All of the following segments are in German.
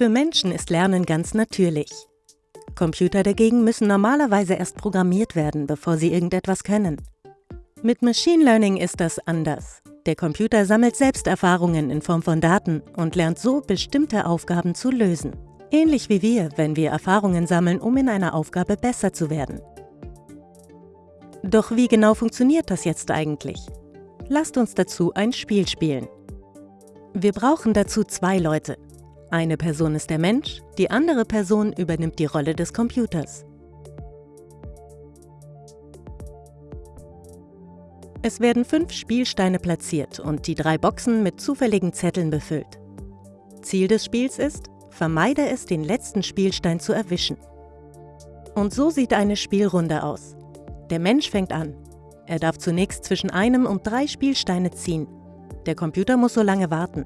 Für Menschen ist Lernen ganz natürlich. Computer dagegen müssen normalerweise erst programmiert werden, bevor sie irgendetwas können. Mit Machine Learning ist das anders. Der Computer sammelt selbst Erfahrungen in Form von Daten und lernt so, bestimmte Aufgaben zu lösen. Ähnlich wie wir, wenn wir Erfahrungen sammeln, um in einer Aufgabe besser zu werden. Doch wie genau funktioniert das jetzt eigentlich? Lasst uns dazu ein Spiel spielen. Wir brauchen dazu zwei Leute. Eine Person ist der Mensch, die andere Person übernimmt die Rolle des Computers. Es werden fünf Spielsteine platziert und die drei Boxen mit zufälligen Zetteln befüllt. Ziel des Spiels ist, vermeide es, den letzten Spielstein zu erwischen. Und so sieht eine Spielrunde aus. Der Mensch fängt an. Er darf zunächst zwischen einem und drei Spielsteine ziehen. Der Computer muss so lange warten.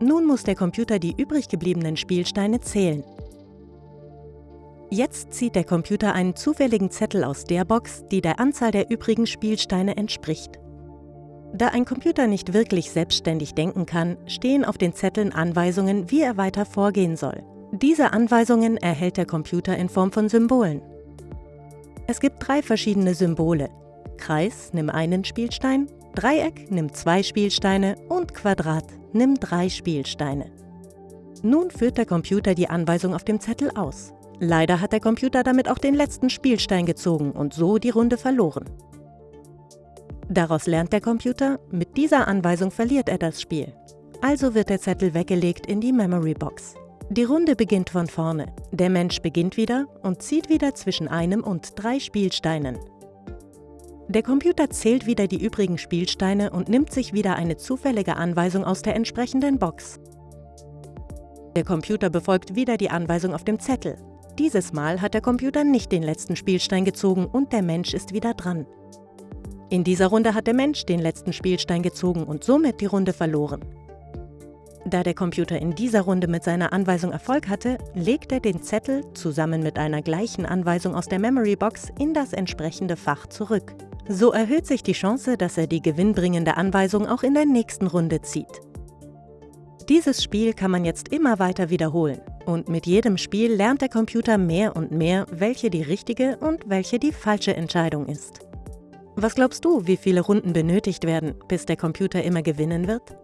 Nun muss der Computer die übrig gebliebenen Spielsteine zählen. Jetzt zieht der Computer einen zufälligen Zettel aus der Box, die der Anzahl der übrigen Spielsteine entspricht. Da ein Computer nicht wirklich selbstständig denken kann, stehen auf den Zetteln Anweisungen, wie er weiter vorgehen soll. Diese Anweisungen erhält der Computer in Form von Symbolen. Es gibt drei verschiedene Symbole. Kreis, nimm einen Spielstein, Dreieck, nimm zwei Spielsteine und Quadrat, nimm drei Spielsteine. Nun führt der Computer die Anweisung auf dem Zettel aus. Leider hat der Computer damit auch den letzten Spielstein gezogen und so die Runde verloren. Daraus lernt der Computer, mit dieser Anweisung verliert er das Spiel. Also wird der Zettel weggelegt in die Memory Box. Die Runde beginnt von vorne. Der Mensch beginnt wieder und zieht wieder zwischen einem und drei Spielsteinen. Der Computer zählt wieder die übrigen Spielsteine und nimmt sich wieder eine zufällige Anweisung aus der entsprechenden Box. Der Computer befolgt wieder die Anweisung auf dem Zettel. Dieses Mal hat der Computer nicht den letzten Spielstein gezogen und der Mensch ist wieder dran. In dieser Runde hat der Mensch den letzten Spielstein gezogen und somit die Runde verloren. Da der Computer in dieser Runde mit seiner Anweisung Erfolg hatte, legt er den Zettel zusammen mit einer gleichen Anweisung aus der Memory Box in das entsprechende Fach zurück. So erhöht sich die Chance, dass er die gewinnbringende Anweisung auch in der nächsten Runde zieht. Dieses Spiel kann man jetzt immer weiter wiederholen und mit jedem Spiel lernt der Computer mehr und mehr, welche die richtige und welche die falsche Entscheidung ist. Was glaubst du, wie viele Runden benötigt werden, bis der Computer immer gewinnen wird?